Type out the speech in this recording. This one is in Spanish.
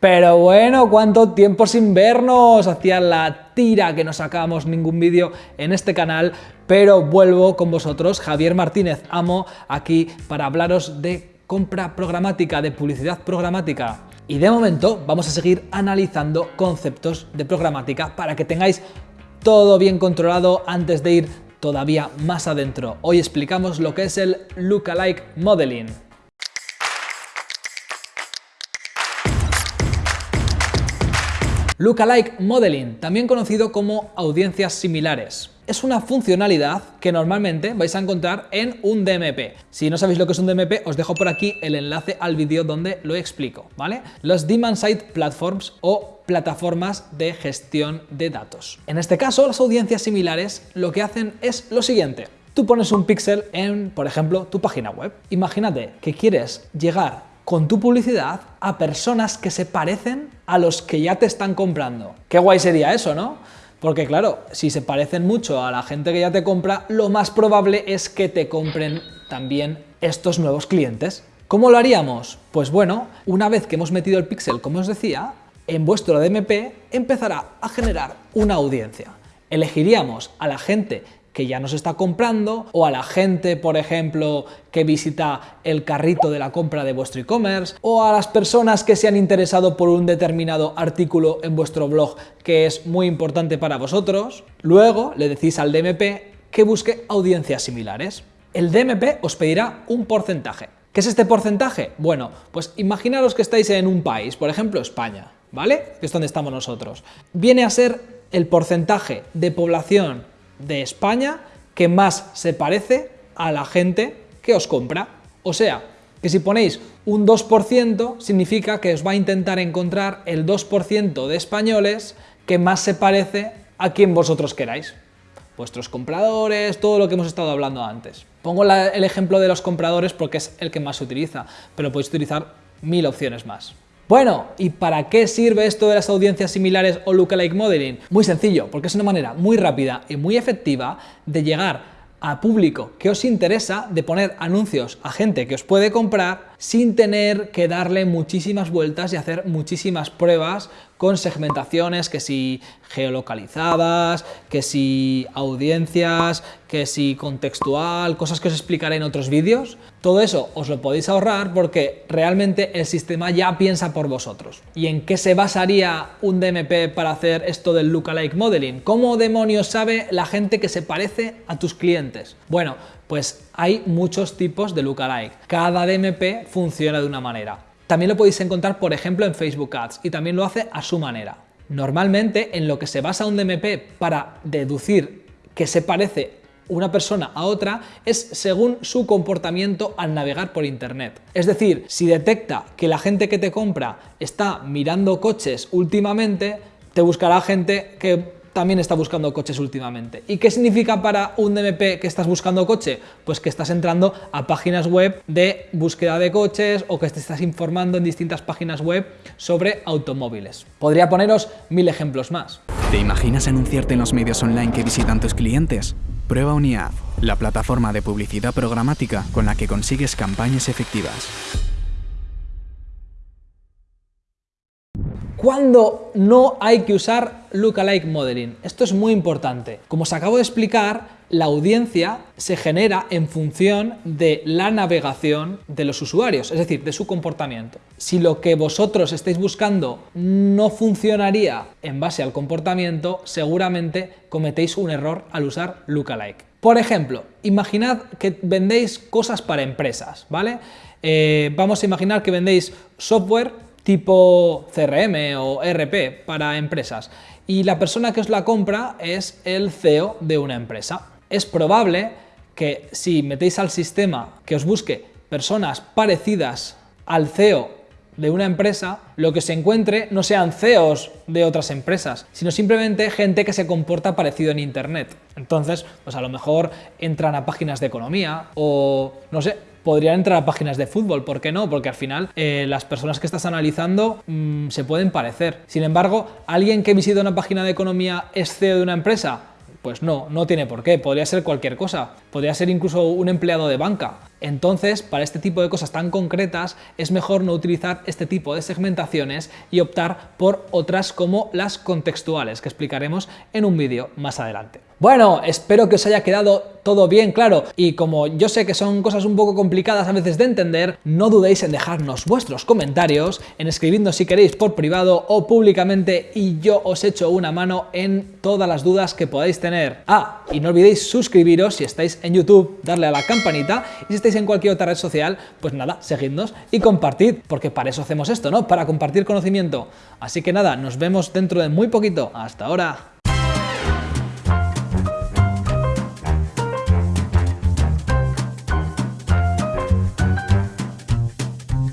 Pero bueno, ¿cuánto tiempo sin vernos? Hacía la tira que no sacábamos ningún vídeo en este canal, pero vuelvo con vosotros, Javier Martínez Amo, aquí para hablaros de compra programática, de publicidad programática. Y de momento vamos a seguir analizando conceptos de programática para que tengáis todo bien controlado antes de ir todavía más adentro. Hoy explicamos lo que es el Lookalike Modeling. Lookalike Modeling, también conocido como audiencias similares. Es una funcionalidad que normalmente vais a encontrar en un DMP. Si no sabéis lo que es un DMP, os dejo por aquí el enlace al vídeo donde lo explico, ¿vale? Los Demand Side Platforms o plataformas de gestión de datos. En este caso, las audiencias similares lo que hacen es lo siguiente. Tú pones un píxel en, por ejemplo, tu página web. Imagínate que quieres llegar con tu publicidad a personas que se parecen a los que ya te están comprando. Qué guay sería eso, ¿no? Porque claro, si se parecen mucho a la gente que ya te compra, lo más probable es que te compren también estos nuevos clientes. ¿Cómo lo haríamos? Pues bueno, una vez que hemos metido el píxel, como os decía, en vuestro DMP empezará a generar una audiencia. Elegiríamos a la gente que ya nos está comprando o a la gente, por ejemplo, que visita el carrito de la compra de vuestro e-commerce o a las personas que se han interesado por un determinado artículo en vuestro blog que es muy importante para vosotros. Luego le decís al DMP que busque audiencias similares. El DMP os pedirá un porcentaje. ¿Qué es este porcentaje? Bueno, pues imaginaros que estáis en un país, por ejemplo España, ¿vale? Que es donde estamos nosotros. Viene a ser el porcentaje de población de España que más se parece a la gente que os compra. O sea, que si ponéis un 2% significa que os va a intentar encontrar el 2% de españoles que más se parece a quien vosotros queráis. Vuestros compradores, todo lo que hemos estado hablando antes. Pongo el ejemplo de los compradores porque es el que más se utiliza, pero podéis utilizar mil opciones más. Bueno, ¿y para qué sirve esto de las audiencias similares o lookalike modeling? Muy sencillo, porque es una manera muy rápida y muy efectiva de llegar a público que os interesa, de poner anuncios a gente que os puede comprar sin tener que darle muchísimas vueltas y hacer muchísimas pruebas con segmentaciones, que si geolocalizadas, que si audiencias, que si contextual, cosas que os explicaré en otros vídeos. Todo eso os lo podéis ahorrar porque realmente el sistema ya piensa por vosotros. ¿Y en qué se basaría un DMP para hacer esto del lookalike modeling? ¿Cómo demonios sabe la gente que se parece a tus clientes? Bueno, pues hay muchos tipos de lookalike. Cada DMP funciona de una manera. También lo podéis encontrar, por ejemplo, en Facebook Ads y también lo hace a su manera. Normalmente, en lo que se basa un DMP para deducir que se parece una persona a otra es según su comportamiento al navegar por internet. Es decir, si detecta que la gente que te compra está mirando coches últimamente, te buscará gente que también está buscando coches últimamente. ¿Y qué significa para un DMP que estás buscando coche? Pues que estás entrando a páginas web de búsqueda de coches o que te estás informando en distintas páginas web sobre automóviles. Podría poneros mil ejemplos más. ¿Te imaginas anunciarte en los medios online que visitan tus clientes? Prueba UniAd, la plataforma de publicidad programática con la que consigues campañas efectivas. ¿Cuándo no hay que usar lookalike modeling? Esto es muy importante. Como os acabo de explicar, la audiencia se genera en función de la navegación de los usuarios, es decir, de su comportamiento. Si lo que vosotros estáis buscando no funcionaría en base al comportamiento, seguramente cometéis un error al usar lookalike. Por ejemplo, imaginad que vendéis cosas para empresas, ¿vale? Eh, vamos a imaginar que vendéis software tipo CRM o RP para empresas y la persona que os la compra es el CEO de una empresa. Es probable que si metéis al sistema que os busque personas parecidas al CEO de una empresa, lo que se encuentre no sean CEOs de otras empresas, sino simplemente gente que se comporta parecido en Internet. Entonces, pues a lo mejor entran a páginas de economía o, no sé, podrían entrar a páginas de fútbol, ¿por qué no? Porque al final eh, las personas que estás analizando mm, se pueden parecer. Sin embargo, alguien que visita una página de economía es CEO de una empresa, Pues no, no tiene por qué, podría ser cualquier cosa, podría ser incluso un empleado de banca. Entonces, para este tipo de cosas tan concretas, es mejor no utilizar este tipo de segmentaciones y optar por otras como las contextuales, que explicaremos en un vídeo más adelante. Bueno, espero que os haya quedado todo bien claro y como yo sé que son cosas un poco complicadas a veces de entender, no dudéis en dejarnos vuestros comentarios, en escribirnos si queréis por privado o públicamente y yo os echo una mano en todas las dudas que podáis tener. Ah, y no olvidéis suscribiros si estáis en YouTube, darle a la campanita y si estáis en cualquier otra red social, pues nada, seguidnos y compartid, porque para eso hacemos esto, ¿no? Para compartir conocimiento. Así que nada, nos vemos dentro de muy poquito. Hasta ahora.